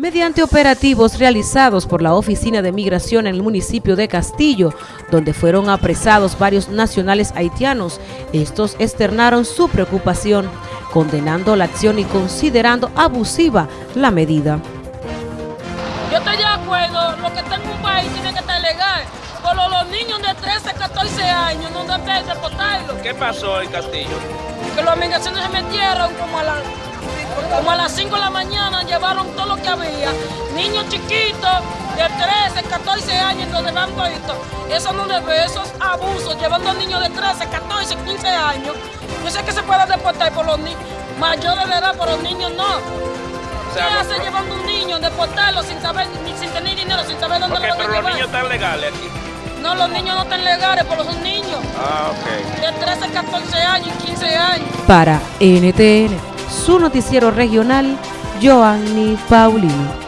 Mediante operativos realizados por la Oficina de Migración en el municipio de Castillo, donde fueron apresados varios nacionales haitianos, estos externaron su preocupación, condenando la acción y considerando abusiva la medida. Yo estoy de acuerdo, lo que está en un país tiene que estar legal, pero los niños de 13, 14 años no deben deportarlos. ¿Qué pasó en Castillo? Que los migraciones se metieron como a la como a las 5 de la mañana llevaron todo lo que había. Niños chiquitos de 13, 14 años donde van. Eso no debe, esos abusos, llevando a niños de 13, 14, 15 años. Yo sé que se puede deportar por los niños mayores de edad, por los niños no. ¿Qué hace llevando un niño, deportarlo sin saber, sin tener dinero, sin saber dónde okay, lo van pero a llevar? los niños están legales aquí. No, los niños no están legales, pero son niños. Ah, ok. De 13, 14 años y 15 años. Para NTN su noticiero regional, Joanny Paulino.